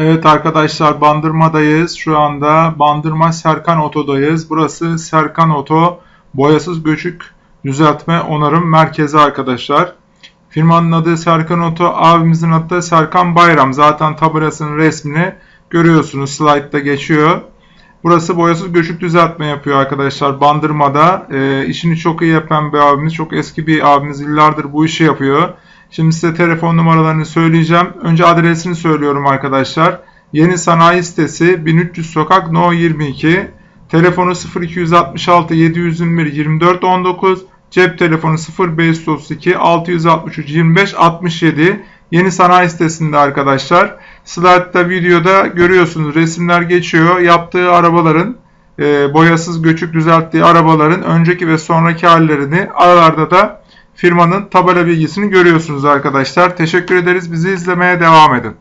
Evet arkadaşlar Bandırma'dayız. Şu anda Bandırma Serkan Oto'dayız. Burası Serkan Oto boyasız göçük düzeltme onarım merkezi arkadaşlar. Firmanın adı Serkan Oto, abimizin adı da Serkan Bayram. Zaten tabelasının resmini görüyorsunuz. Slide'da geçiyor. Burası boyasız göçük düzeltme yapıyor arkadaşlar Bandırma'da. E, işini çok iyi yapan bir abimiz. Çok eski bir abimiz. Yıllardır bu işi yapıyor. Şimdi size telefon numaralarını söyleyeceğim. Önce adresini söylüyorum arkadaşlar. Yeni Sanayi Sitesi 1300 Sokak No 22. Telefonu 0266 721 24 19. Cep telefonu 0532 663 25 67. Yeni sanayi sitesinde arkadaşlar. Slide'da videoda görüyorsunuz resimler geçiyor. Yaptığı arabaların e, boyasız göçük düzelttiği arabaların önceki ve sonraki hallerini aralarda da firmanın tabela bilgisini görüyorsunuz arkadaşlar. Teşekkür ederiz. Bizi izlemeye devam edin.